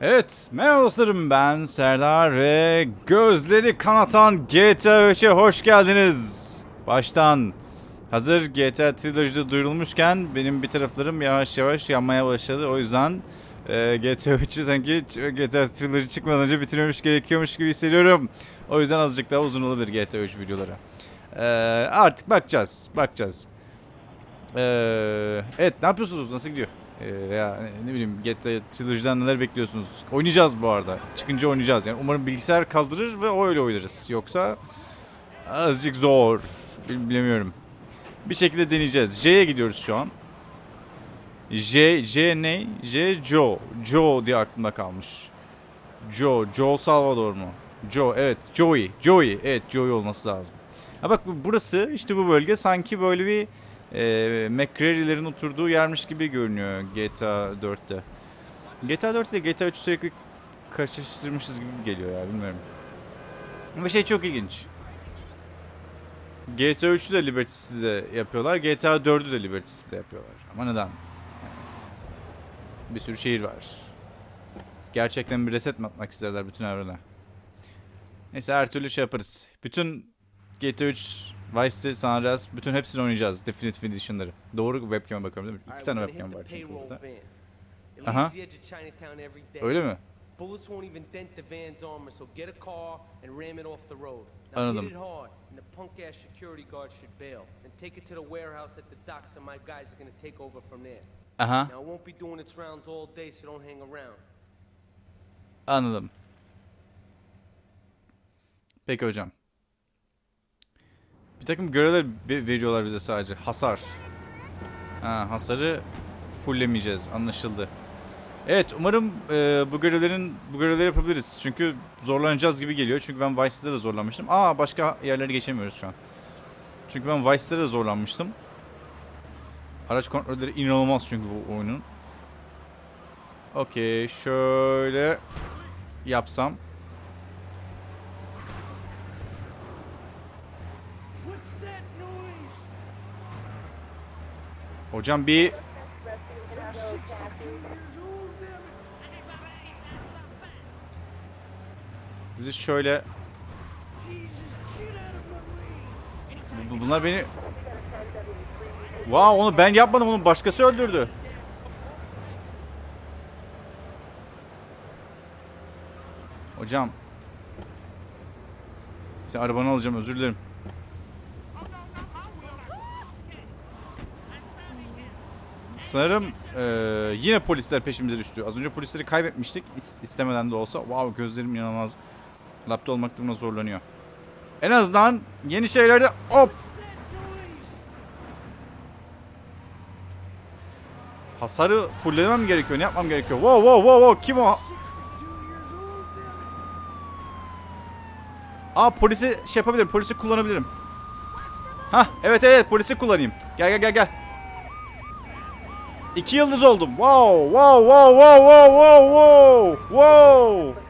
Evet, merhaba dostlarım ben Serdar ve gözleri kanatan GTA 3'e hoş geldiniz. Baştan hazır GTA Trilogy'de duyurulmuşken benim bir taraflarım yavaş yavaş yanmaya başladı. O yüzden e, GTA 3'ü sanki GTA Trilogy çıkmadan önce bitirmemiş gerekiyormuş gibi hissediyorum. O yüzden azıcık daha uzun olabilir GTA 3 videoları. E, artık bakacağız, bakacağız. E, evet, ne yapıyorsunuz? Nasıl gidiyor? Ee, ya ne bileyim GTA Trilogy'den neler bekliyorsunuz? Oynayacağız bu arada. Çıkınca oynayacağız. Yani umarım bilgisayar kaldırır ve öyle oynarız. Yoksa azıcık zor. Bil- Bilemiyorum. Bir şekilde deneyeceğiz. J'ye gidiyoruz şu an. J, J ne? J, Joe. Joe diye aklımda kalmış. Joe, Joe Salvador mu? Joe, evet. Joey, Joey. Evet, Joey olması lazım. Ha bak bu- burası, işte bu bölge sanki böyle bir e, McCreary'lerin oturduğu yermiş gibi görünüyor GTA 4'te. GTA 4 ile GTA 3 sürekli karşılaştırmışız gibi geliyor ya bilmiyorum. Ve şey çok ilginç. GTA 3'ü de Liberty City'de yapıyorlar. GTA 4'ü de Liberty City'de yapıyorlar. Ama neden? Bir sürü şehir var. Gerçekten bir reset mi atmak isterler bütün evrene? Neyse her türlü şey yaparız. Bütün GTA 3, Vice City, San Andreas bütün hepsini oynayacağız. Definitive Edition'ları. Doğru webcam'a bakıyorum değil mi? İki tane webcam var çünkü burada. Aha. Öyle mi? Bullets won't even dent the van's armor, so get a car and ram it off the road. Now Anladım. hit it hard, and the punk ass security guard should bail. And take it to the warehouse at the docks, and my guys are gonna take over from there. Aha. Now it won't be doing its rounds all day, so don't hang around. Anladım. Peki hocam. Bir takım görevler veriyorlar bize sadece. Hasar. Ha, hasarı fulllemeyeceğiz. Anlaşıldı. Evet umarım e, bu görevlerin bu görevleri yapabiliriz. Çünkü zorlanacağız gibi geliyor. Çünkü ben Vice City'de de zorlanmıştım. Aa başka yerleri geçemiyoruz şu an. Çünkü ben Vice City'de de zorlanmıştım. Araç kontrolleri inanılmaz çünkü bu oyunun. Okey şöyle yapsam. Hocam bir Bizi şöyle Bu- bu- Bunlar beni Wow onu ben yapmadım onu başkası öldürdü. Hocam. Sen arabanı alacağım özür dilerim. Sanırım eee, yine polisler peşimize düştü. Az önce polisleri kaybetmiştik is- istemeden de olsa. Wow gözlerim inanılmaz. Lapta olmakta buna zorlanıyor. En azından yeni şeylerde hop. Hasarı fulllemem gerekiyor. Ne yapmam gerekiyor? Wow wow wow wow kim o? Aa polisi şey yapabilirim. Polisi kullanabilirim. Hah evet evet polisi kullanayım. Gel gel gel gel. İki yıldız oldum. Wow wow wow wow wow wow wow wow.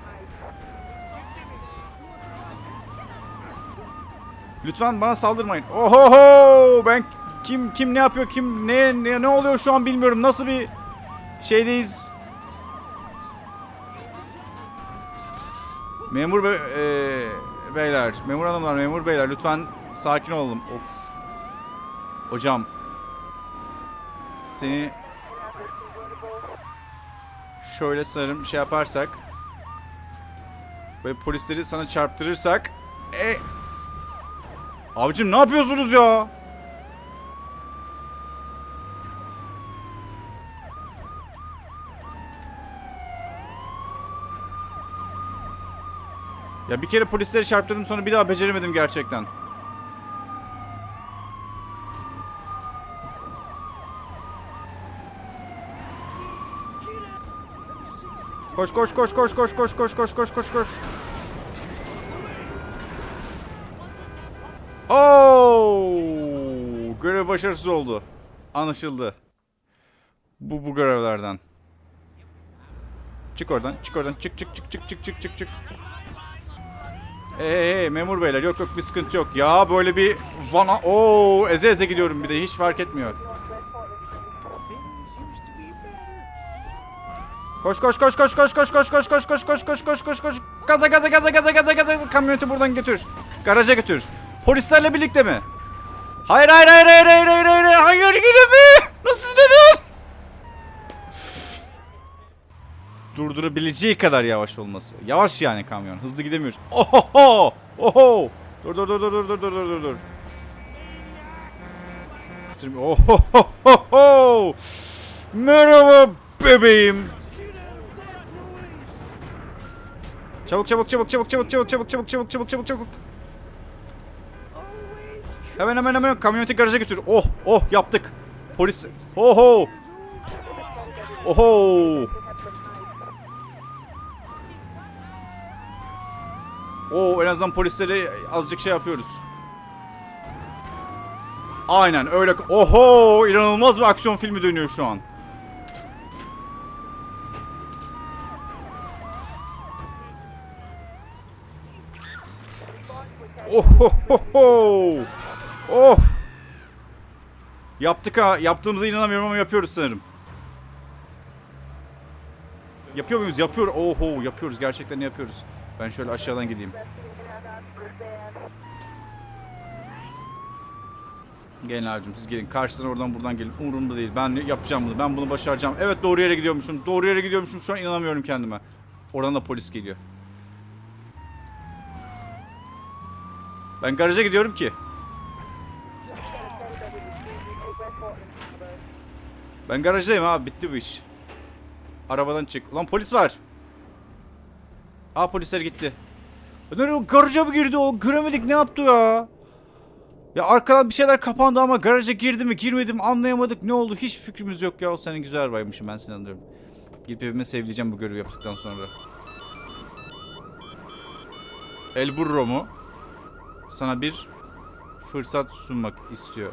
Lütfen bana saldırmayın. Ohoho ben kim kim ne yapıyor kim ne ne, ne oluyor şu an bilmiyorum. Nasıl bir şeydeyiz? Memur be, eee, beyler, memur hanımlar, memur beyler lütfen sakin olalım. Of. Hocam. Seni şöyle sanırım şey yaparsak ve polisleri sana çarptırırsak e Abicim ne yapıyorsunuz ya? Ya bir kere polisleri çarptırdım sonra bir daha beceremedim gerçekten. Koş koş koş koş koş koş koş koş koş koş koş. Oo! Görev başarısız oldu. Anlaşıldı. Bu bu görevlerden. Çık oradan, çık oradan. Çık çık çık çık çık çık çık çık. Hey, hey, memur beyler yok yok bir sıkıntı yok. Ya böyle bir vana Oo eze eze gidiyorum bir de hiç fark etmiyor. Koş koş koş koş koş koş koş koş koş koş koş koş koş koş koş Gaza gaza gaza gaza gaza gaza Kamyoneti buradan götür. Garaja götür. Polislerle birlikte mi? Hayır hayır hayır hayır hayır hayır hayır hayır mi? Nasıl dedim? Durdurabileceği kadar yavaş olması. Yavaş yani kamyon. Hızlı gidemiyor. Oho! Oho! Dur dur dur dur dur dur dur dur dur. Oho! Merhaba bebeğim. Çabuk çabuk çabuk çabuk çabuk çabuk çabuk çabuk çabuk çabuk çabuk çabuk. Hemen hemen hemen kamyoneti garaja götür. Oh oh yaptık. Polis. Oho. Oho. Oo en azından polislere azıcık şey yapıyoruz. Aynen öyle. Oho inanılmaz bir aksiyon filmi dönüyor şu an. Ohohoho. Oh. Yaptık ha. Yaptığımıza inanamıyorum ama yapıyoruz sanırım. Yapıyor muyuz? Yapıyor. Oho yapıyoruz. Gerçekten yapıyoruz. Ben şöyle aşağıdan gideyim. Gelin abicim siz gelin. Karşıdan oradan buradan gelin. Umurumda değil. Ben yapacağım bunu. Ben bunu başaracağım. Evet doğru yere gidiyormuşum. Doğru yere gidiyormuşum. Şu an inanamıyorum kendime. Oradan da polis geliyor. Ben garaja gidiyorum ki. Ben garajdayım abi. Bitti bu iş. Arabadan çık. Ulan polis var. Aa polisler gitti. Nereye garaja mı girdi o? Göremedik ne yaptı ya? Ya arkadan bir şeyler kapandı ama garaja girdi mi girmedi mi anlayamadık. Ne oldu hiç fikrimiz yok ya. O senin güzel arabaymışım ben seni anlıyorum. Gidip evime sevleyeceğim bu görevi yaptıktan sonra. El Burro mu? Sana bir fırsat sunmak istiyor.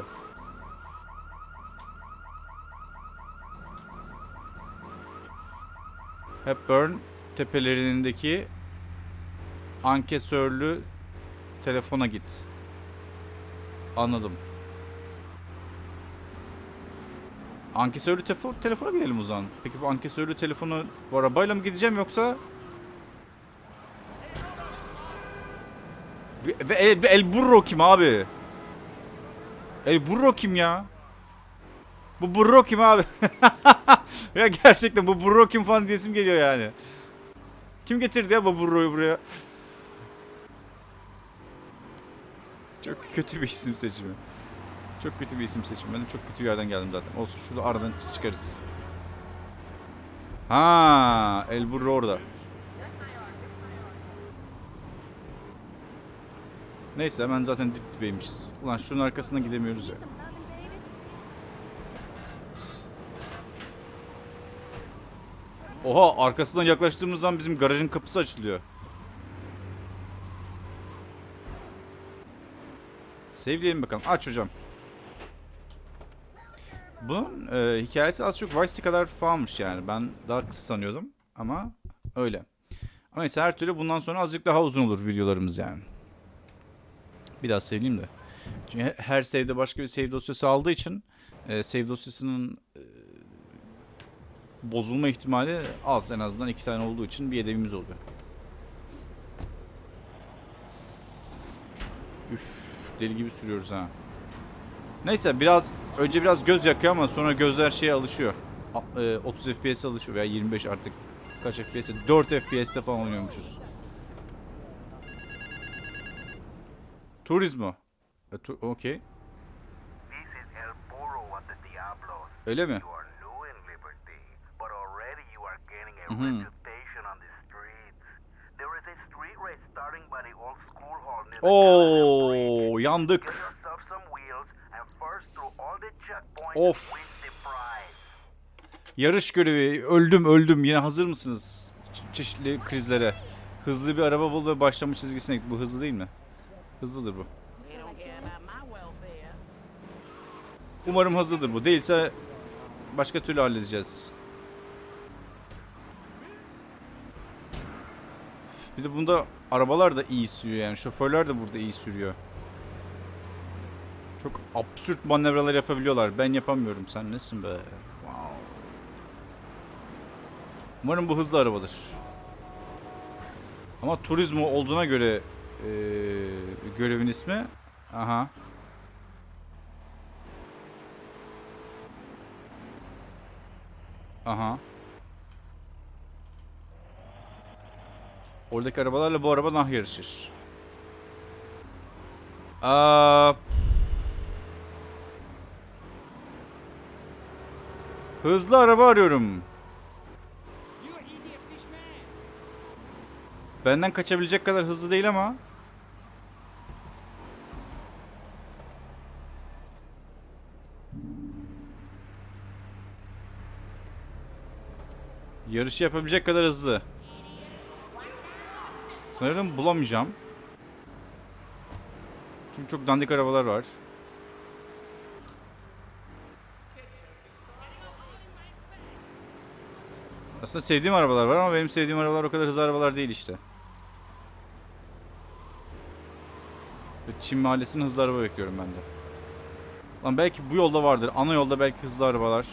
Hepburn tepelerindeki ankesörlü telefona git. Anladım. Ankesörlü telefon, telefona gidelim o zaman. Peki bu ankesörlü telefonu bu arabayla mı gideceğim yoksa... Ve El, El Burro kim abi? El Burro kim ya? Bu Burro kim abi? ya gerçekten bu Burro kim falan diyesim geliyor yani. Kim getirdi ya bu Burro'yu buraya? Çok kötü bir isim seçimi. Çok kötü bir isim seçimi. Ben de çok kötü yerden geldim zaten. Olsun şurada aradan çıkarız. Ha, El Burro orada. Neyse hemen zaten dip dibeymişiz. Ulan şunun arkasına gidemiyoruz ya. Oha arkasından yaklaştığımız zaman bizim garajın kapısı açılıyor. Save diyelim bakalım. Aç hocam. Bunun e, hikayesi az çok Vice kadar falanmış yani. Ben daha kısa sanıyordum ama öyle. Ama neyse her türlü bundan sonra azıcık daha uzun olur videolarımız yani. Biraz seveyim de. Çünkü he- her save'de başka bir save dosyası aldığı için e, save dosyasının e, bozulma ihtimali az en azından iki tane olduğu için bir yedevimiz oluyor. Üf, deli gibi sürüyoruz ha. Neyse biraz önce biraz göz yakıyor ama sonra gözler şeye alışıyor. A- e, 30 FPS alışıyor veya 25 artık kaç FPS? 4 FPS'te falan oynuyormuşuz. Turizmo. E, tu Okey. Öyle mi? Hı -hı. Oo, yandık. Of. Yarış görevi. Öldüm öldüm. Yine hazır mısınız? Çe çeşitli krizlere. Hızlı bir araba bul ve başlama çizgisine git. Bu hızlı değil mi? Hızlıdır bu. Umarım hızlıdır bu. Değilse başka türlü halledeceğiz. Bir de bunda arabalar da iyi sürüyor yani. Şoförler de burada iyi sürüyor. Çok absürt manevralar yapabiliyorlar. Ben yapamıyorum. Sen nesin be? Wow. Umarım bu hızlı arabadır. Ama turizmo olduğuna göre eee, görevin ismi. Aha. Aha. Oradaki arabalarla bu araba nah yarışır. Aa, hızlı araba arıyorum. Benden kaçabilecek kadar hızlı değil ama. Yarışı yapabilecek kadar hızlı. Sanırım bulamayacağım. Çünkü çok dandik arabalar var. Aslında sevdiğim arabalar var ama benim sevdiğim arabalar o kadar hızlı arabalar değil işte. Çin mahallesinin hızlı araba bekliyorum ben de. Lan belki bu yolda vardır. Ana yolda belki hızlı arabalar.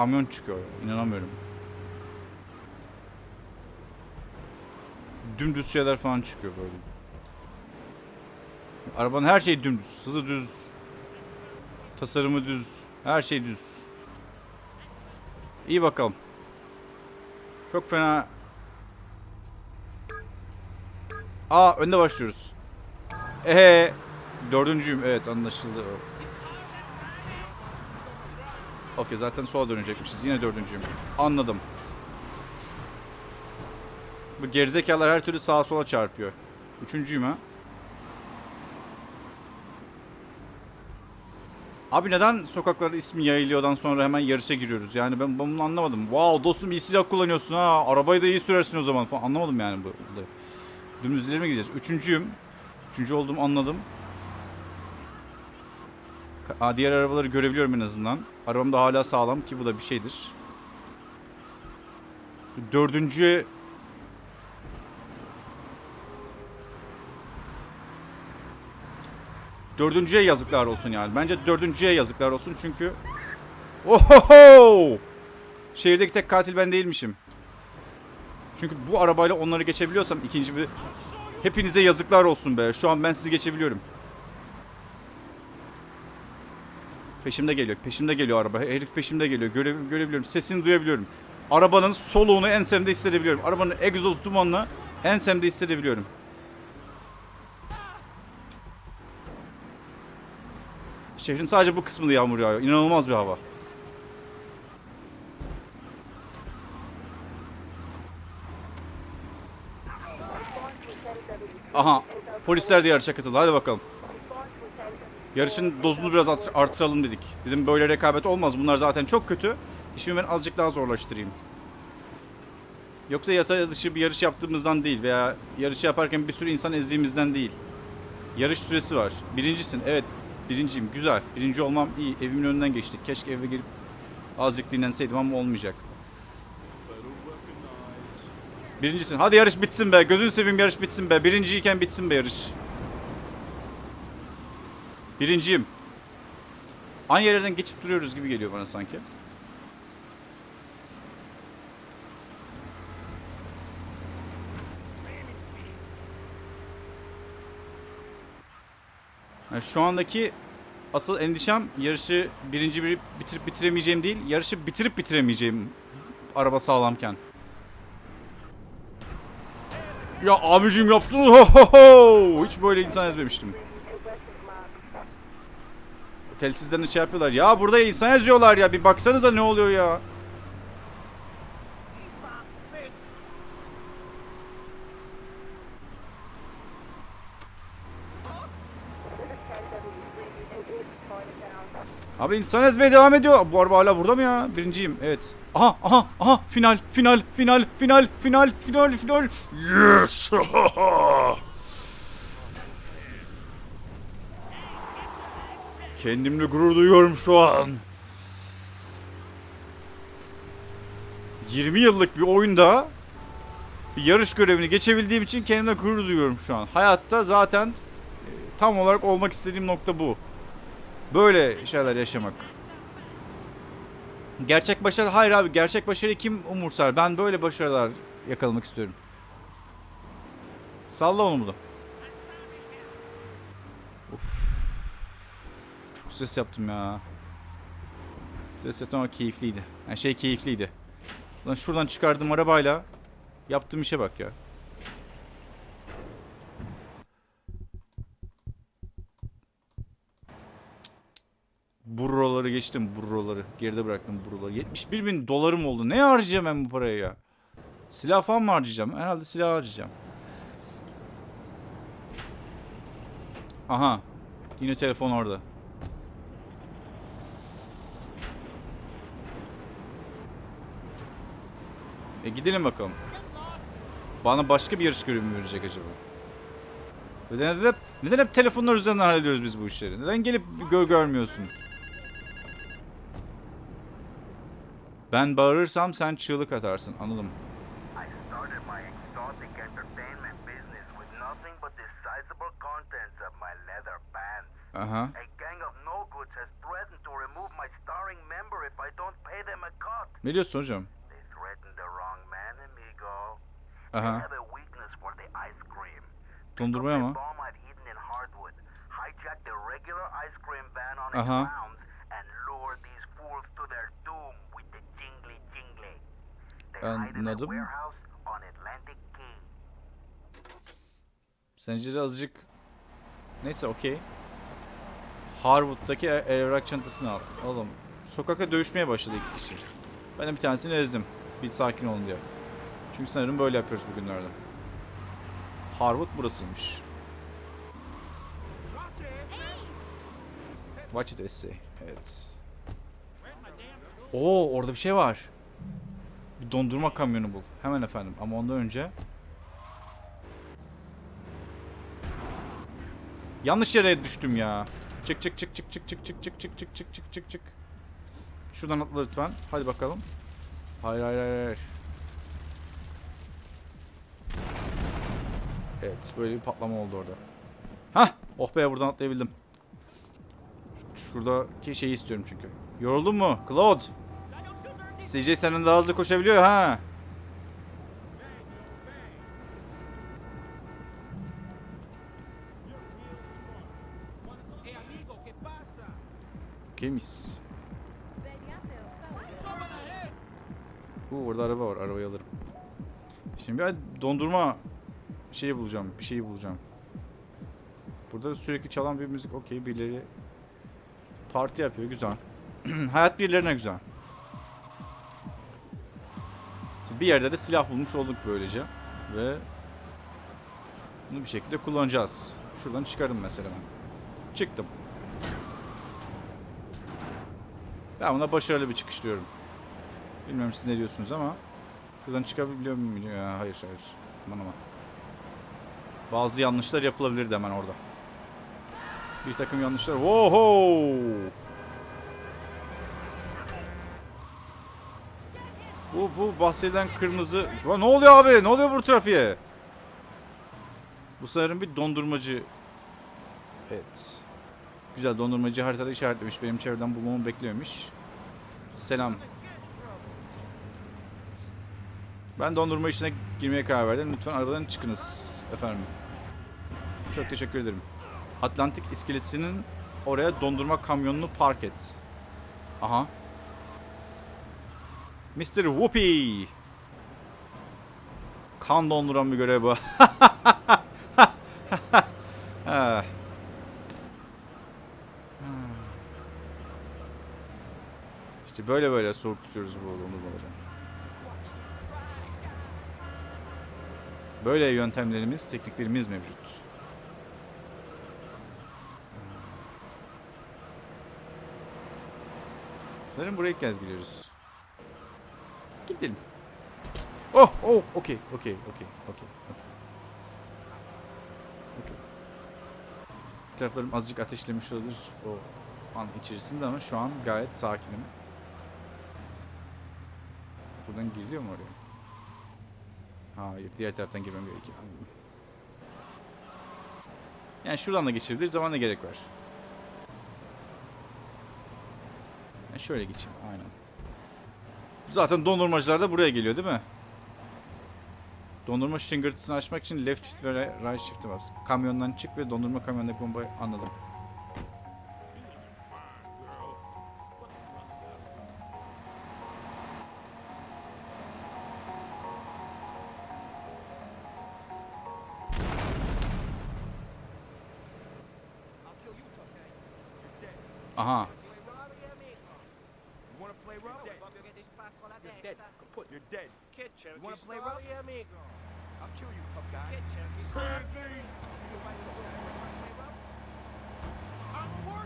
Kamyon çıkıyor. İnanamıyorum. Dümdüz şeyler falan çıkıyor böyle. Arabanın her şeyi dümdüz. Hızı düz. Tasarımı düz. Her şey düz. İyi bakalım. Çok fena. Aa önde başlıyoruz. Ehe. Dördüncüyüm. Evet anlaşıldı. Okey zaten sola dönecekmişiz. Yine dördüncüyüm. Anladım. Bu gerizekalılar her türlü sağa sola çarpıyor. Üçüncüyüm ha. Abi neden sokaklarda ismi yayılıyordan sonra hemen yarışa giriyoruz? Yani ben, bunu anlamadım. Wow dostum iyi silah kullanıyorsun ha. Arabayı da iyi sürersin o zaman falan. Anlamadım yani bu. bu- Dümdüz ileri mi gideceğiz? Üçüncüyüm. Üçüncü olduğumu anladım. Aa, diğer arabaları görebiliyorum en azından. Arabam da hala sağlam ki bu da bir şeydir. Dördüncü Dördüncüye yazıklar olsun yani. Bence dördüncüye yazıklar olsun çünkü... Ohoho! Şehirdeki tek katil ben değilmişim. Çünkü bu arabayla onları geçebiliyorsam ikinci bir... Hepinize yazıklar olsun be. Şu an ben sizi geçebiliyorum. Peşimde geliyor. Peşimde geliyor araba. Herif peşimde geliyor. Göre, görebiliyorum. Sesini duyabiliyorum. Arabanın soluğunu ensemde hissedebiliyorum. Arabanın egzoz dumanını ensemde hissedebiliyorum. Şehrin sadece bu kısmında yağmur yağıyor. İnanılmaz bir hava. Aha. Polisler de yarışa katıldı. Hadi bakalım. Yarışın dozunu biraz art- artıralım dedik. Dedim böyle rekabet olmaz. Bunlar zaten çok kötü. İşimi ben azıcık daha zorlaştırayım. Yoksa yasa dışı bir yarış yaptığımızdan değil veya yarışı yaparken bir sürü insan ezdiğimizden değil. Yarış süresi var. Birincisin. Evet. Birinciyim. Güzel. Birinci olmam iyi. Evimin önünden geçtik. Keşke eve gelip azıcık dinlenseydim ama olmayacak. Birincisin. Hadi yarış bitsin be. Gözünü seveyim yarış bitsin be. Birinciyken bitsin be yarış. Birinciyim. Aynı yerlerden geçip duruyoruz gibi geliyor bana sanki. Yani şu andaki asıl endişem yarışı birinci bir bitirip bitiremeyeceğim değil, yarışı bitirip bitiremeyeceğim araba sağlamken. Ya abicim yaptın ho ho ho! Hiç böyle insan ezmemiştim. Telsizden şey yapıyorlar. Ya burada insan eziyorlar ya. Bir baksanıza ne oluyor ya. Abi insan ezmeye devam ediyor. Bu araba hala burada mı ya? Birinciyim. Evet. Aha aha aha final final final final final final final. Yes. Kendimle gurur duyuyorum şu an. 20 yıllık bir oyunda bir yarış görevini geçebildiğim için kendimle gurur duyuyorum şu an. Hayatta zaten e, tam olarak olmak istediğim nokta bu. Böyle şeyler yaşamak. Gerçek başarı hayır abi gerçek başarıyı kim umursar? Ben böyle başarılar yakalamak istiyorum. Salla onu burada. Of. Stres yaptım ya. Stres yaptım ama keyifliydi. Yani şey keyifliydi. Lan şuradan çıkardığım arabayla yaptığım işe bak ya. Burroları geçtim burroları. Geride bıraktım burroları. 71 bin dolarım oldu. Ne harcayacağım ben bu parayı ya? Silah falan mı harcayacağım? Herhalde silah harcayacağım. Aha. Yine telefon orada. E gidelim bakalım. Bana başka bir yarış görevi mi verecek acaba? Neden, neden, neden hep telefonlar üzerinden hallediyoruz biz bu işleri? Neden gelip gör görmüyorsun? Ben bağırırsam sen çığlık atarsın. Anladım. Aha. Ne diyorsun hocam? Aha. Dondurmaya mı? Aha. Anladım. Zinciri azıcık... Neyse okey. Harwood'daki evrak çantasını al. Oğlum sokakta dövüşmeye başladı iki kişi. Ben de bir tanesini ezdim. Bir sakin olun diye. Çünkü sanırım böyle yapıyoruz bugünlerde. Harwood burasıymış. Watch it essay. Evet. Oo orada bir şey var. Bir dondurma kamyonu bul. Hemen efendim. Ama ondan önce... Yanlış yere düştüm ya. Çık çık çık çık çık çık çık çık çık çık çık çık çık çık. Şuradan atla lütfen. Hadi bakalım. Hayır hayır hayır. Evet böyle bir patlama oldu orada. Hah! Oh be buradan atlayabildim. Şuradaki şeyi istiyorum çünkü. Yoruldun mu? Claude. CJ senden daha hızlı koşabiliyor ha. Mis. Oo, orada araba var. Arabayı alırım. Şimdi ben dondurma şeyi bulacağım. Bir şeyi bulacağım. Burada sürekli çalan bir müzik. Okey birileri parti yapıyor. Güzel. Hayat birilerine güzel. Bir yerde de silah bulmuş olduk böylece. Ve bunu bir şekilde kullanacağız. Şuradan çıkarım mesela ben. Çıktım. Ben buna başarılı bir çıkış diyorum. Bilmiyorum siz ne diyorsunuz ama şuradan çıkabiliyor muyum? Hayır hayır. Aman aman. Bazı yanlışlar yapılabilirdi hemen orada. Bir takım yanlışlar. Woho! Bu bu bahsedilen kırmızı. Ne oluyor abi? Ne oluyor bu trafiğe? Bu sanırım bir dondurmacı. Evet. Güzel dondurmacı haritada işaretlemiş. Benim çevreden bulmamı bekliyormuş. Selam. Ben dondurma işine girmeye karar verdim. Lütfen arabadan çıkınız efendim. Çok teşekkür ederim. Atlantik iskelesinin oraya dondurma kamyonunu park et. Aha. Mr. Whoopi. Kan donduran bir görev bu. İşte böyle böyle soğuk tutuyoruz bu dondurmaları. Böyle yöntemlerimiz, tekniklerimiz mevcut. Sanırım buraya ilk kez giriyoruz. Gidelim. Oh, oh, okey, okey, okey, okey. Okey. Taraflarım azıcık ateşlemiş olabilir o an içerisinde ama şu an gayet sakinim. Buradan giriliyor mu oraya? Hayır, diğer taraftan girmem gerekiyor. Yani şuradan da geçebiliriz ama ne gerek var? Yani şöyle geçeyim, aynen. Zaten dondurmacılar da buraya geliyor değil mi? Dondurma şıngırtısını açmak için left shift ve right shift'e bas. Kamyondan çık ve dondurma kamyondaki bombayı anladım. Kid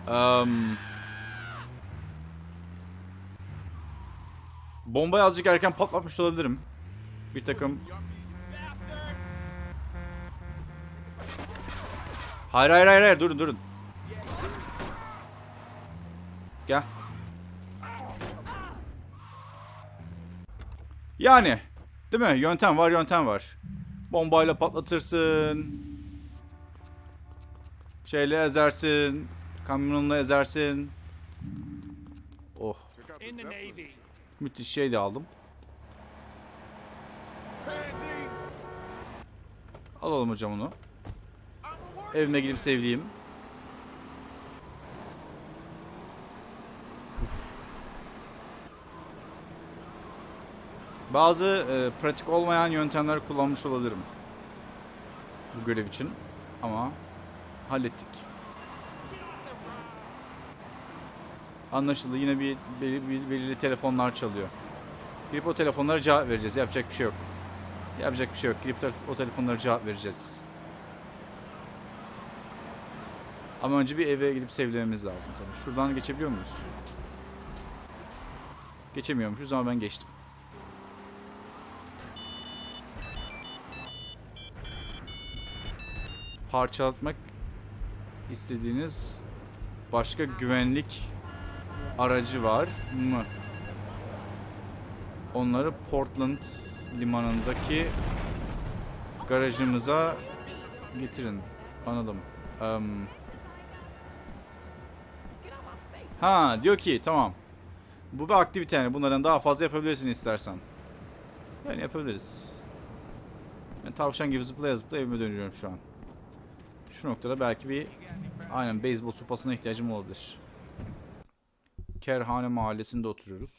Um, bombayı azıcık erken patlatmış olabilirim. Bir takım... Hayır hayır hayır, hayır. durun durun. Gel. Yani değil mi? Yöntem var yöntem var. Bombayla patlatırsın. Şeyle ezersin. Kamyonla ezersin. Oh. Müthiş şey de aldım. Alalım hocam onu. Evime gidip sevdiğim. Bazı e, pratik olmayan yöntemler kullanmış olabilirim. Bu görev için. Ama hallettik. Anlaşıldı. Yine bir belirli, belirli telefonlar çalıyor. Gidip o telefonlara cevap vereceğiz. Yapacak bir şey yok. Yapacak bir şey yok. Gidip te- o telefonlara cevap vereceğiz. Ama önce bir eve gidip sevlememiz lazım tabii. Şuradan geçebiliyor muyuz? Geçemiyormuşuz ama ben geçtim. Parçalatmak istediğiniz başka güvenlik aracı var mı? Onları Portland limanındaki garajımıza getirin. Anladım. Em, ha diyor ki tamam. Bu bir aktivite yani. Bunlardan daha fazla yapabilirsin istersen. Yani yapabiliriz. Ben tavşan gibi zıplaya zıplaya evime dönüyorum şu an. Şu noktada belki bir aynen beyzbol sopasına ihtiyacım olabilir. Kerhane mahallesinde oturuyoruz.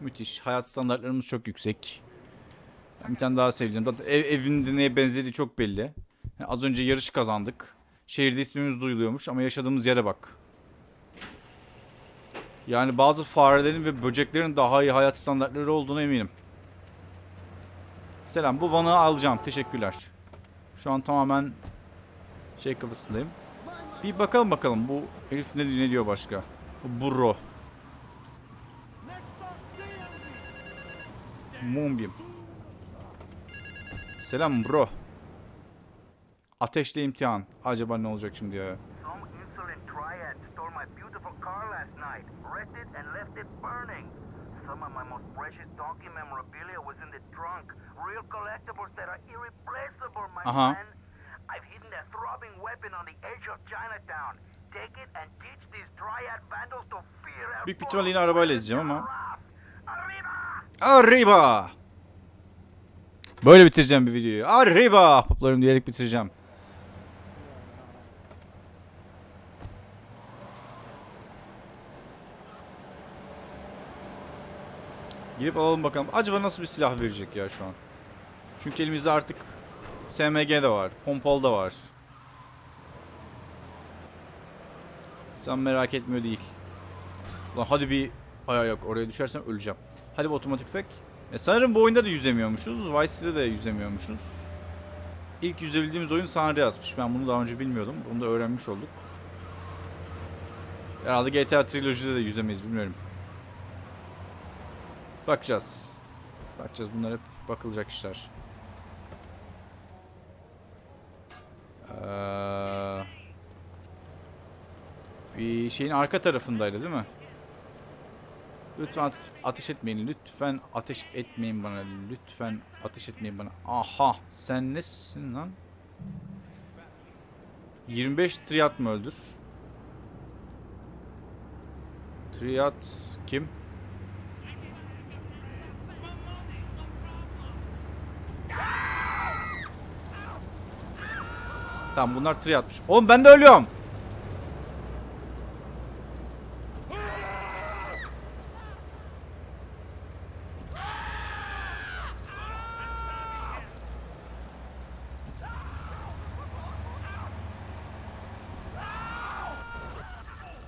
Müthiş. Hayat standartlarımız çok yüksek. Bir tane daha sevdim. Zaten ev, evin neye benzediği çok belli. Yani az önce yarış kazandık. Şehirde ismimiz duyuluyormuş ama yaşadığımız yere bak. Yani bazı farelerin ve böceklerin daha iyi hayat standartları olduğuna eminim. Selam. Bu vanı alacağım. Teşekkürler. Şu an tamamen şey kafasındayım. Bir bakalım bakalım bu herif ne, ne diyor başka. Bu burro. Mumbim. Selam bro. Ateşle imtihan. Acaba ne olacak şimdi ya? Some insolent triad stole my beautiful car last night, wrecked it, and left it burning. Some of my most precious donkey memorabilia was in the trunk. Real collectibles that are irreplaceable, my Aha. Büyük bir ihtimalle yine arabayla izleyeceğim ama. Arriba! Arriba! Böyle bitireceğim bir videoyu. Arriba! Poplarım diyerek bitireceğim. Gidip alalım bakalım. Acaba nasıl bir silah verecek ya şu an? Çünkü elimizde artık SMG de var. Pompalı da var. Sen merak etmiyor değil. Ulan hadi bir... Ay yok oraya düşersem öleceğim. Hadi bir otomatik tüfek. E sanırım bu oyunda da yüzemiyormuşuz. Vice City'de de yüzemiyormuşuz. İlk yüzebildiğimiz oyun San Andreas'mış. Ben bunu daha önce bilmiyordum. Bunu da öğrenmiş olduk. Herhalde GTA Trilogy'de de yüzemeyiz bilmiyorum. Bakacağız. Bakacağız. Bunlar hep bakılacak işler. Ee, bir şeyin arka tarafındaydı değil mi? Lütfen ateş etmeyin. Lütfen ateş etmeyin bana. Lütfen ateş etmeyin bana. Aha sen nesin lan? 25 triat mı öldür? Triat kim? Tamam bunlar triatmış. Oğlum ben de ölüyorum.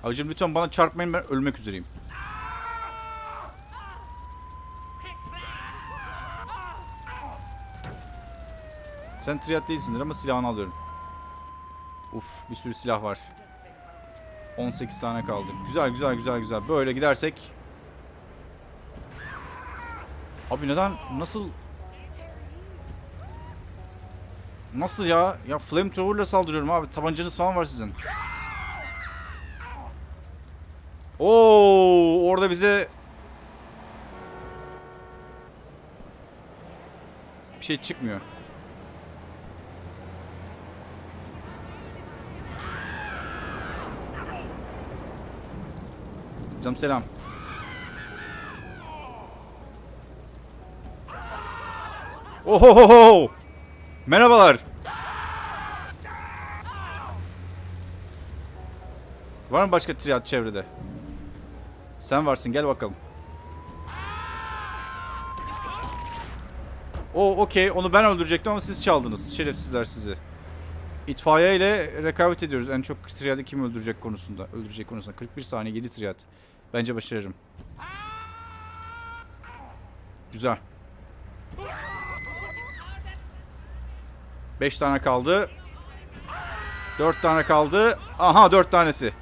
Abicim lütfen bana çarpmayın ben ölmek üzereyim. Sen triat değilsindir ama silahını alıyorum. Uf bir sürü silah var. 18 tane kaldı. Güzel güzel güzel güzel. Böyle gidersek. Abi neden nasıl Nasıl ya? Ya flamethrower'la saldırıyorum abi. Tabancanız falan var sizin. Oo, orada bize bir şey çıkmıyor. Canım selam. Ohohoho! Merhabalar. Var mı başka triad çevrede? Sen varsın gel bakalım. O okey onu ben öldürecektim ama siz çaldınız. Şerefsizler sizi. İtfaiye ile rekabet ediyoruz. En çok triadı kim öldürecek konusunda. Öldürecek konusunda. 41 saniye 7 triad. Bence başarırım. Güzel. 5 tane kaldı. 4 tane kaldı. Aha 4 tanesi.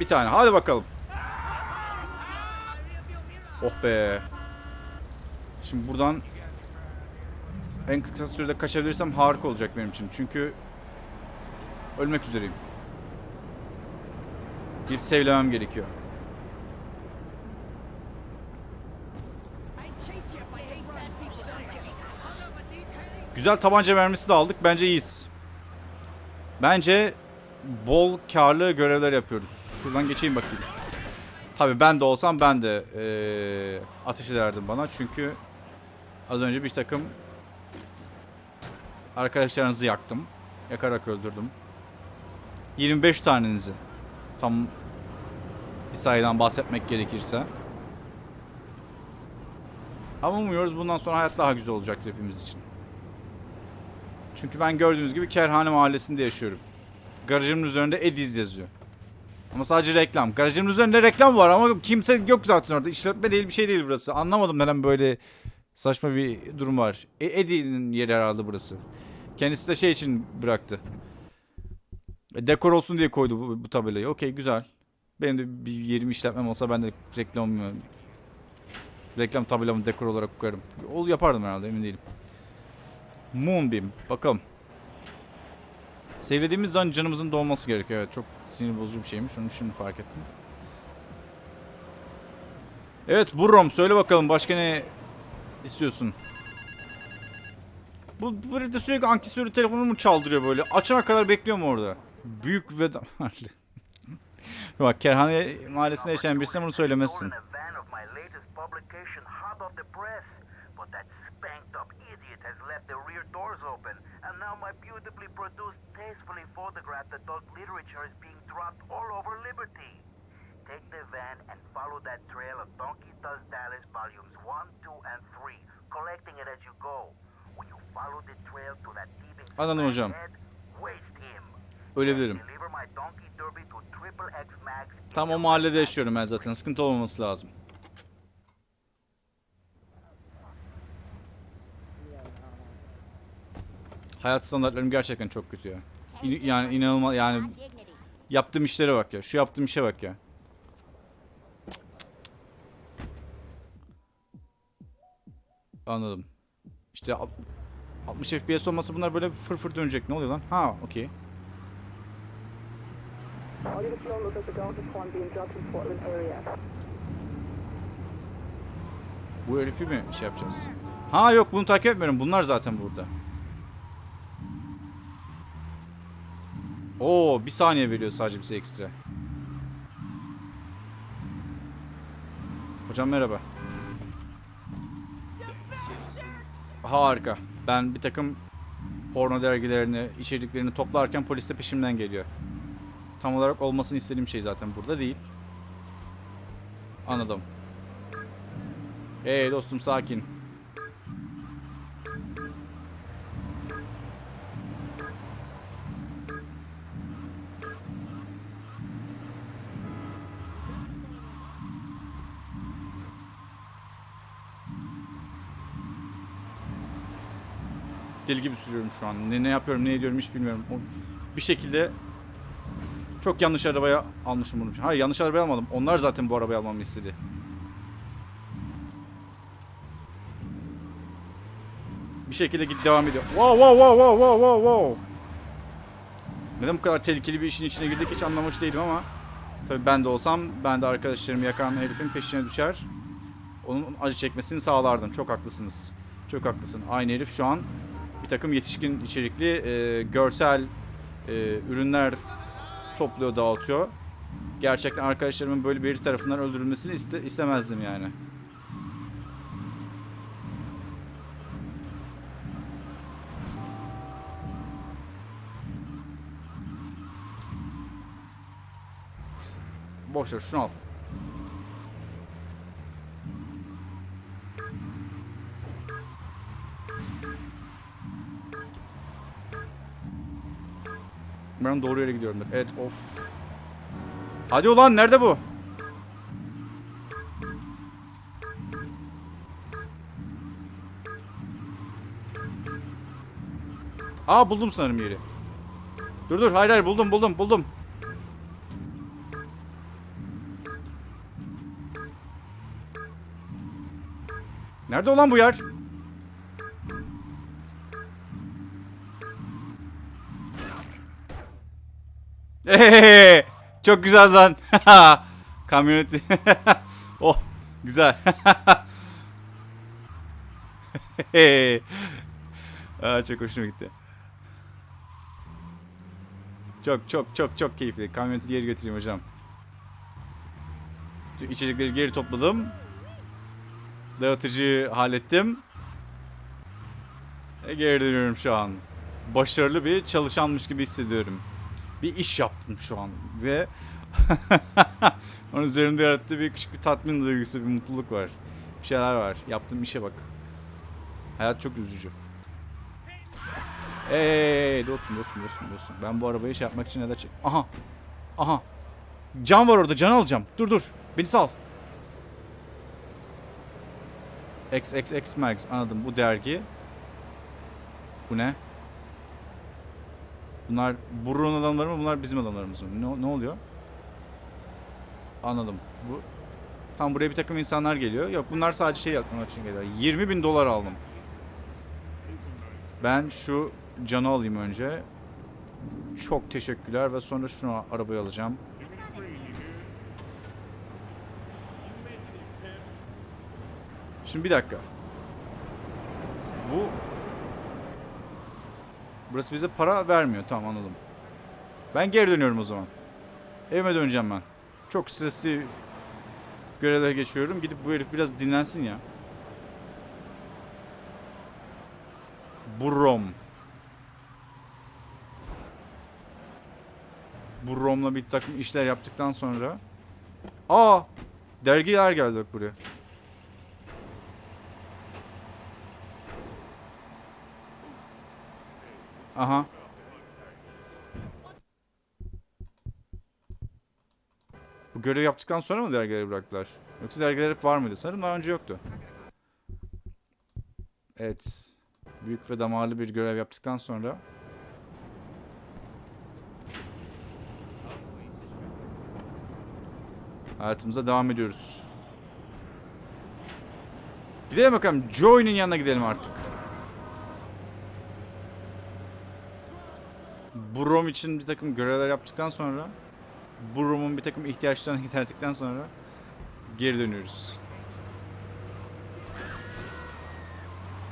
Bir tane. Hadi bakalım. Oh be. Şimdi buradan en kısa sürede kaçabilirsem harika olacak benim için. Çünkü ölmek üzereyim. Bir sevlemem gerekiyor. Güzel tabanca mermisi de aldık. Bence iyiyiz. Bence bol karlı görevler yapıyoruz. Şuradan geçeyim bakayım. Tabi ben de olsam ben de eee ateş ederdim bana. Çünkü az önce bir takım arkadaşlarınızı yaktım. Yakarak öldürdüm. 25 tanenizi. Tam bir sayıdan bahsetmek gerekirse. Ama umuyoruz bundan sonra hayat daha güzel olacaktır hepimiz için. Çünkü ben gördüğünüz gibi Kerhane Mahallesi'nde yaşıyorum. Garajımın üzerinde Ediz yazıyor. Ama sadece reklam. Garajımın üzerinde reklam var ama kimse yok zaten orada. İşletme değil bir şey değil burası. Anlamadım neden böyle saçma bir durum var. E, Eddie'nin yeri herhalde burası. Kendisi de şey için bıraktı. E, dekor olsun diye koydu bu, bu tabelayı. Okey güzel. Benim de bir yerim işletmem olsa ben de reklam reklam tabelamı dekor olarak koyarım. Ol yapardım herhalde emin değilim. Moonbeam. Bakalım. Sevlediğimiz zaman canımızın dolması gerekiyor. Evet çok sinir bozucu bir şeymiş. Onu şimdi fark ettim. Evet Burrom söyle bakalım başka ne istiyorsun? Bu burada sürekli ankesörü telefonumu çaldırıyor böyle. Açana kadar bekliyorum orada. Büyük ve damarlı. Bak Kerhane mahallesinde yaşayan birisine bunu söylemezsin. Now my beautifully produced, tastefully photographed adult literature is being dropped all over Liberty. Take the van and follow that trail of Donkey Does Dallas volumes 1, 2, and 3, collecting it as you go. When you follow the trail to that thieving Anladım hocam. head, waste him. Ölebilirim. Tam o mahallede yaşıyorum ben zaten. Sıkıntı olmaması lazım. Hayat standartlarım gerçekten çok kötü ya. İn- yani inanılmaz yani yaptığım işlere bak ya. Şu yaptığım işe bak ya. Anladım. İşte alt- 60 FPS olması bunlar böyle fır fır dönecek. Ne oluyor lan? Ha, okey. Bu herifi mi şey yapacağız? Ha yok bunu takip etmiyorum. Bunlar zaten burada. Oo bir saniye veriyor sadece bize ekstra. Hocam merhaba. Harika. Ben bir takım porno dergilerini, içeriklerini toplarken polis de peşimden geliyor. Tam olarak olmasını istediğim şey zaten burada değil. Anladım. Hey dostum sakin. Deli gibi sürüyorum şu an. Ne, ne yapıyorum, ne ediyorum hiç bilmiyorum. O, bir şekilde çok yanlış arabaya almışım bunu. Hayır yanlış arabayı almadım. Onlar zaten bu arabayı almamı istedi. Bir şekilde git devam ediyor. Wow wow wow wow wow wow wow. Neden bu kadar tehlikeli bir işin içine girdik hiç anlamış değilim ama tabii ben de olsam ben de arkadaşlarımı yakan herifin peşine düşer. Onun acı çekmesini sağlardım. Çok haklısınız. Çok haklısın. Aynı herif şu an bir takım yetişkin içerikli e, görsel e, ürünler topluyor, dağıtıyor. Gerçekten arkadaşlarımın böyle biri tarafından öldürülmesini iste, istemezdim yani. Boş ver şunu al. Ben doğru yere gidiyorum. Evet of. Hadi ulan nerede bu? Aa buldum sanırım yeri. Dur dur hayır hayır buldum buldum buldum. Nerede olan bu yer? Eee, çok güzel lan. Kamyoneti. oh, güzel. Aa, çok hoşuma gitti. Çok çok çok çok keyifli. Kamyoneti geri götüreyim hocam. İçecekleri geri topladım. Dağıtıcıyı hallettim. E, geri dönüyorum şu an. Başarılı bir çalışanmış gibi hissediyorum bir iş yaptım şu an ve onun üzerimde yarattığı bir küçük bir tatmin duygusu, bir mutluluk var. Bir şeyler var. Yaptığım işe bak. Hayat çok üzücü. Hey dostum dostum dostum dostum. Ben bu arabayı şey yapmak için da çek... Aha. Aha. Can var orada. Can alacağım. Dur dur. Beni sal. XXX Max anladım. Bu dergi. Bu ne? Bunlar Burro'nun adamları mı? Bunlar bizim adamlarımız mı? Ne, ne oluyor? Anladım. Bu Tam buraya bir takım insanlar geliyor. Yok bunlar sadece şey yapmak için geliyor. 20 bin dolar aldım. Ben şu canı alayım önce. Çok teşekkürler ve sonra şunu arabaya alacağım. Şimdi bir dakika. Bu Burası bize para vermiyor. Tamam anladım. Ben geri dönüyorum o zaman. Evime döneceğim ben. Çok stresli görevler geçiyorum. Gidip bu herif biraz dinlensin ya. Burrom. Burrom'la bir takım işler yaptıktan sonra. Aa! Dergiler geldi bak buraya. Aha. Bu görev yaptıktan sonra mı dergileri bıraktılar? Yoksa dergiler hep var mıydı? Sanırım daha önce yoktu. Evet. Büyük ve damarlı bir görev yaptıktan sonra hayatımıza devam ediyoruz. Gidelim bakalım. Joy'un yanına gidelim artık. Brom için bir takım görevler yaptıktan sonra Brom'un bir takım ihtiyaçlarını giderdikten sonra geri dönüyoruz.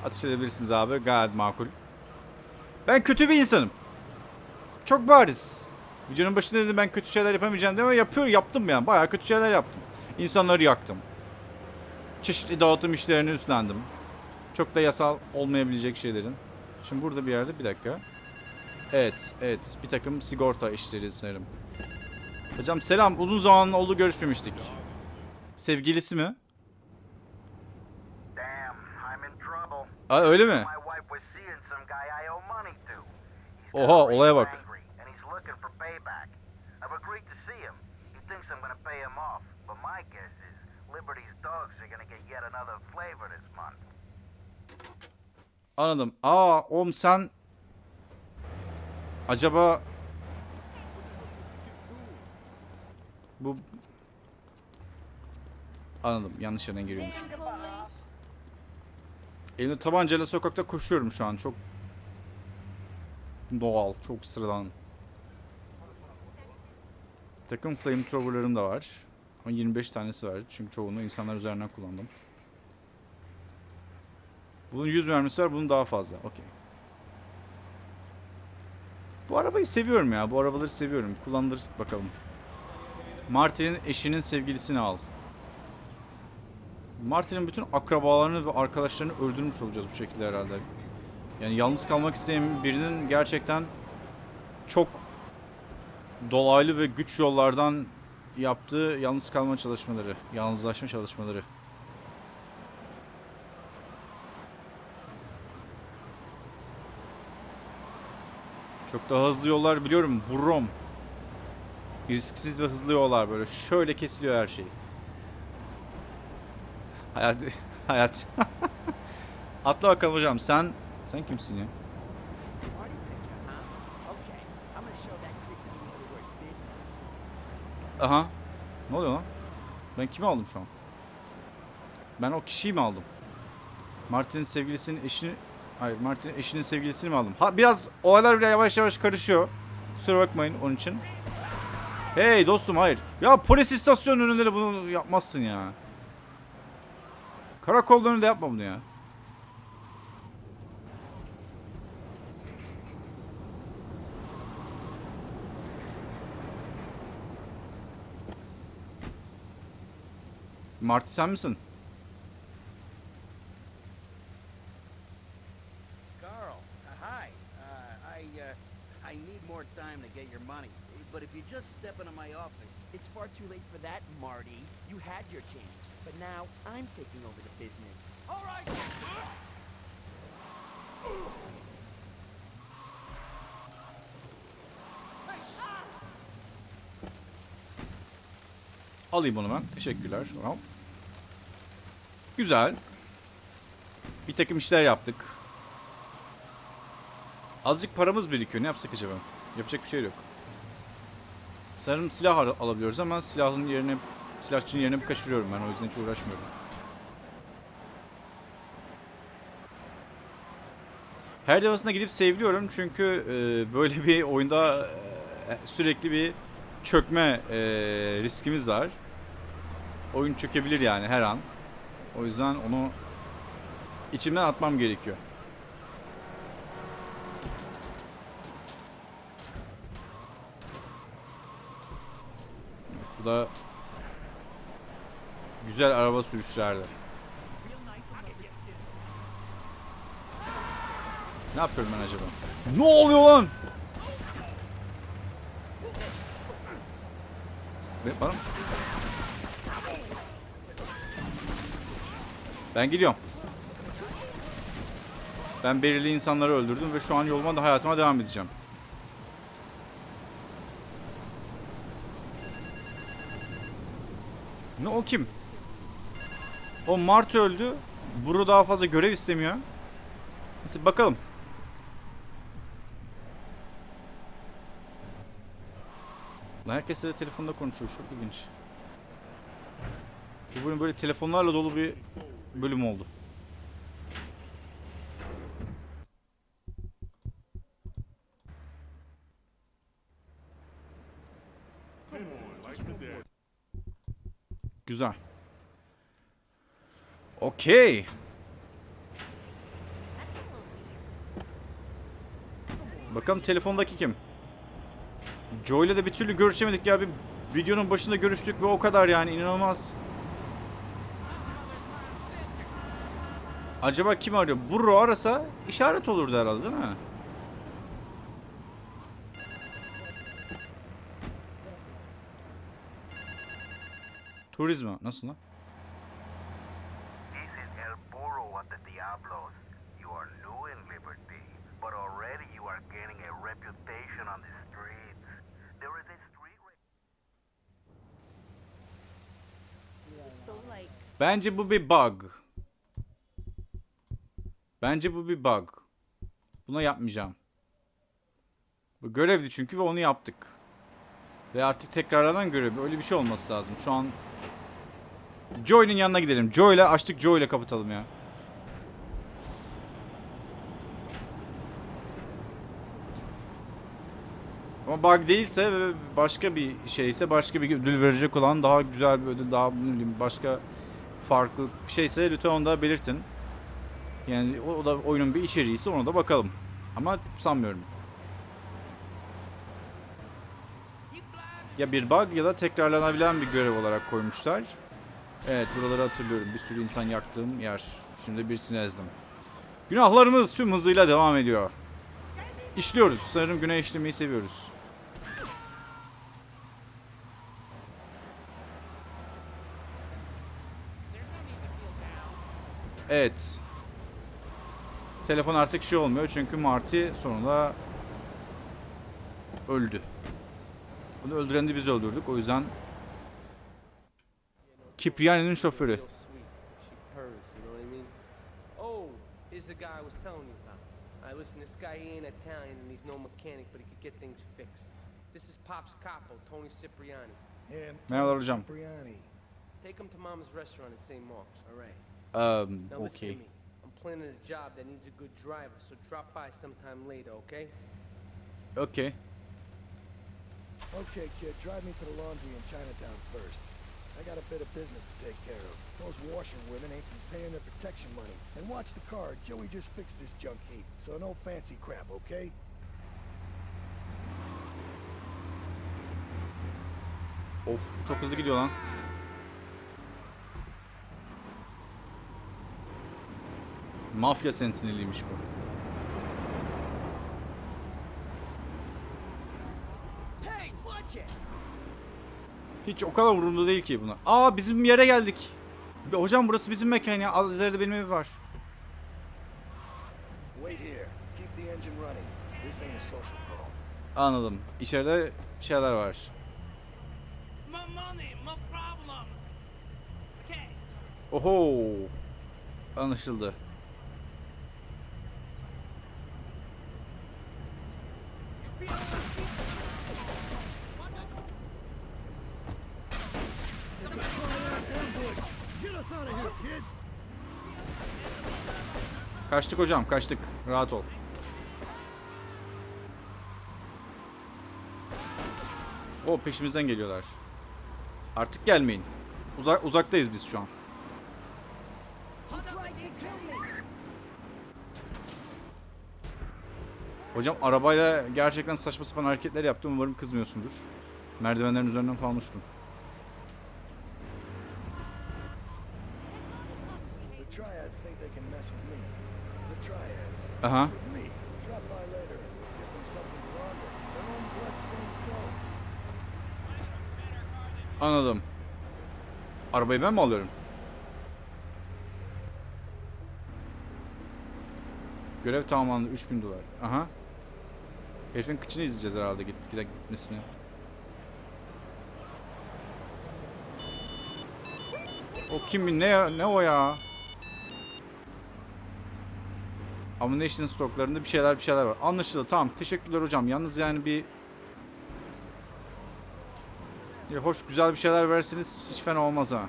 Atış edebilirsiniz abi. Gayet makul. Ben kötü bir insanım. Çok bariz. Videonun başında dedim ben kötü şeyler yapamayacağım diye ama yapıyor, yaptım yani. Bayağı kötü şeyler yaptım. İnsanları yaktım. Çeşitli dağıtım işlerini üstlendim. Çok da yasal olmayabilecek şeylerin. Şimdi burada bir yerde bir dakika. Evet, evet. Bir takım sigorta işleri sanırım. Hocam selam. Uzun zaman oldu görüşmemiştik. Sevgilisi mi? Aa öyle mi? Oha, olaya bak. Anladım. Aa oğlum sen... Acaba... Bu... Anladım. Yanlış yerden giriyormuş. Elimde tabancayla sokakta koşuyorum şu an. Çok... Doğal. Çok sıradan. Takım flamethrower'larım da var. Ama 25 tanesi var. Çünkü çoğunu insanlar üzerinden kullandım. Bunun 100 mermisi var, bunun daha fazla. Okey. Bu arabayı seviyorum ya. Bu arabaları seviyorum. Kullandır bakalım. Martin'in eşinin sevgilisini al. Martin'in bütün akrabalarını ve arkadaşlarını öldürmüş olacağız bu şekilde herhalde. Yani yalnız kalmak isteyen birinin gerçekten çok dolaylı ve güç yollardan yaptığı yalnız kalma çalışmaları, yalnızlaşma çalışmaları. Çok daha hızlı yollar biliyorum. Brom. Risksiz ve hızlı yollar böyle. Şöyle kesiliyor her şey. Hayat. Hayat. Atla bakalım hocam. Sen sen kimsin ya? Aha. Ne oluyor lan? Ben kimi aldım şu an? Ben o kişiyi mi aldım? Martin'in sevgilisinin eşini... Hayır, Martin'in eşinin sevgilisini mi aldım? Ha biraz olaylar bile yavaş yavaş karışıyor. Kusura bakmayın onun için. Hey dostum hayır. Ya polis istasyonu önünde de bunu yapmazsın ya. Karakolda önünde yapma bunu ya. Marty sen misin? Carl, uh, hi. Uh, I uh, I need more time to get your money. But if you just step into my office, It's far too late for that, Marty. You had your chance, but now I'm taking over the business. all right. Alayım onu ben. Teşekkürler. Tamam. Güzel. Bir takım işler yaptık. Azıcık paramız birikiyor. Ne yapsak acaba? Yapacak bir şey yok. Sanırım silah al- alabiliyoruz ama silahın yerine silahçının yerine bir kaçırıyorum ben. O yüzden hiç uğraşmıyorum. Her defasında gidip seviliyorum çünkü e, böyle bir oyunda e, sürekli bir çökme e, riskimiz var. Oyun çökebilir yani her an. O yüzden onu içimden atmam gerekiyor. Da güzel araba sürüşlerde. Ne yapıyorum ben acaba? Ne oluyor lan? Be- Bana? Ben gidiyorum. Ben belirli insanları öldürdüm ve şu an yoluma da hayatıma devam edeceğim. Ne o kim? O Mart öldü. Buru daha fazla görev istemiyor. Neyse bakalım. Lan herkes de telefonda konuşuyor. Çok ilginç. Bu bölüm böyle telefonlarla dolu bir bölüm oldu. Güzel. Okey. Bakalım telefondaki kim? Joe ile de bir türlü görüşemedik ya. Bir videonun başında görüştük ve o kadar yani inanılmaz. Acaba kim arıyor? Burro arasa işaret olurdu herhalde değil mi? Turizma nasıl lan? This is El Burro at the Diablos. You are new in Liberty, but already you are gaining a reputation on the streets. There is a street ra- So like, Bence bu bir bug. Bence bu bir bug. Buna yapmayacağım. Bu görevdi çünkü ve onu yaptık. Ve artık tekrarlanan görev. Öyle bir şey olması lazım. Şu an Joy'un yanına gidelim. Joy ile açtık Joy ile kapatalım ya. Ama bug değilse başka bir şeyse başka bir ödül verecek olan daha güzel bir ödül daha ne bileyim başka farklı bir şeyse lütfen onu da belirtin. Yani o da oyunun bir içeriğiyse ona da bakalım. Ama sanmıyorum. Ya bir bug ya da tekrarlanabilen bir görev olarak koymuşlar. Evet buraları hatırlıyorum. Bir sürü insan yaktığım yer. Şimdi birisini ezdim. Günahlarımız tüm hızıyla devam ediyor. İşliyoruz. Sanırım günah işlemeyi seviyoruz. Evet. Telefon artık şey olmuyor çünkü Marty sonunda öldü. Bunu öldüren de biz öldürdük. O yüzden mean? Oh, here's the guy I was telling you about. I listen, this guy he ain't Italian and he's no mechanic, but he could get things fixed. This is Pop's capo, Tony Cipriani. Yeah, I'm Merhabalar Tony hocam. Cipriani. Take him to Mama's restaurant at St. Mark's, all right? Um, Now listen okay. to me. I'm planning a job that needs a good driver, so drop by sometime later, okay? Okay. Okay, kid, drive me to the laundry in Chinatown first. I got a bit of business to take care of. Those washerwomen ain't been paying their protection money. And watch the car. Joey just fixed this junk heap. So no fancy crap, okay? Of çok hızlı gidiyor lan. Mafya sentineliymiş bu. Hey, watch it! Hiç o kadar umurumda değil ki buna. Aa bizim yere geldik. Hocam burası bizim mekan ya. Az ileride benim ev var. Anladım. İçeride şeyler var. Oho. Anlaşıldı. Kaçtık hocam, kaçtık. Rahat ol. O peşimizden geliyorlar. Artık gelmeyin. Uzak uzaktayız biz şu an. Hocam arabayla gerçekten saçma sapan hareketler yaptım. Umarım kızmıyorsundur. Merdivenlerin üzerinden falan uçtum. Bloodstained clothes. Anladım. Arabayı ben mi alıyorum? Görev tamamlandı 3000 dolar. Aha. Herifin kıçını izleyeceğiz herhalde git gidip gitmesini. O kim ne ne o ya? Ammunition stoklarında bir şeyler bir şeyler var. Anlaşıldı tamam. Teşekkürler hocam. Yalnız yani bir ya hoş güzel bir şeyler verseniz hiç fena olmaz ha.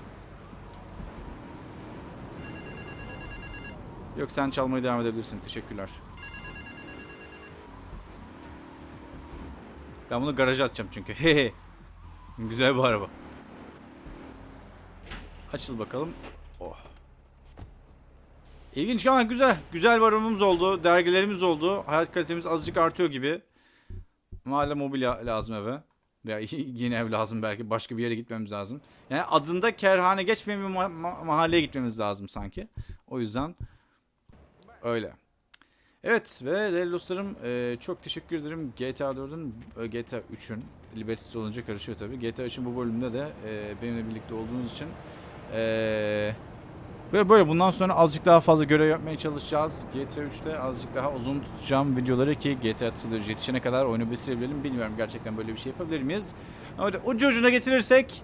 Yok sen çalmaya devam edebilirsin. Teşekkürler. Ben bunu garaja atacağım çünkü. Hehe. güzel bir araba. Açıl bakalım. Oh. İlginç ama güzel. Güzel arabamız oldu. Dergilerimiz oldu. Hayat kalitemiz azıcık artıyor gibi. Hala mobilya lazım eve. Veya yeni ev lazım belki. Başka bir yere gitmemiz lazım. Yani adında kerhane geçmeyen bir ma- ma- mahalleye gitmemiz lazım sanki. O yüzden Öyle. Evet ve değerli dostlarım e, çok teşekkür ederim GTA 4'ün e, GTA 3'ün Liberty olunca karışıyor tabii. GTA 3'ün bu bölümünde de e, benimle birlikte olduğunuz için e, böyle böyle bundan sonra azıcık daha fazla görev yapmaya çalışacağız. GTA 3'te azıcık daha uzun tutacağım videoları ki GTA Trilogy yetişene kadar oyunu bitirebilelim. Bilmiyorum gerçekten böyle bir şey yapabilir miyiz? Öyle ucu ucuna getirirsek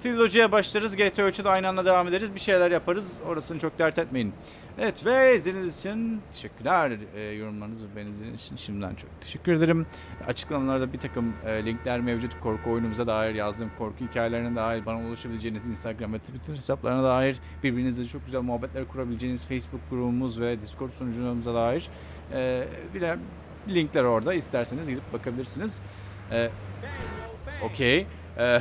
Trilogy'ye başlarız. GTA 3'e de aynı anda devam ederiz. Bir şeyler yaparız. Orasını çok dert etmeyin. Evet ve izlediğiniz için teşekkürler. E, yorumlarınız ve beğeniniz için şimdiden çok teşekkür ederim. Açıklamalarda bir takım e, linkler mevcut. Korku oyunumuza dair yazdığım korku hikayelerine dair bana ulaşabileceğiniz Instagram ve Twitter hesaplarına dair birbirinizle çok güzel muhabbetler kurabileceğiniz Facebook grubumuz ve Discord sunucumuza dair e, bir de linkler orada. İsterseniz gidip bakabilirsiniz. E, Okey. Ee,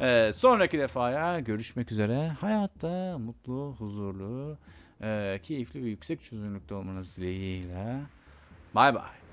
ee, sonraki defaya görüşmek üzere. Hayatta mutlu, huzurlu, e, keyifli ve yüksek çözünürlükte olmanız dileğiyle. Bay bay.